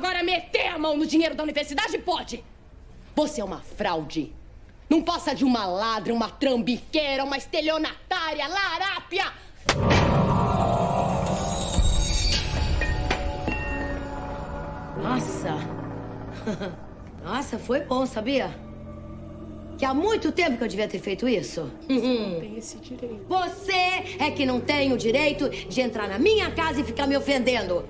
Agora meter a mão no dinheiro da universidade pode. Você é uma fraude. Não passa de uma ladra, uma trambiqueira, uma estelionatária, larápia. Nossa. Nossa, foi bom, sabia? Que há muito tempo que eu devia ter feito isso. Uhum. Tem esse direito. Você é que não tem o direito de entrar na minha casa e ficar me ofendendo.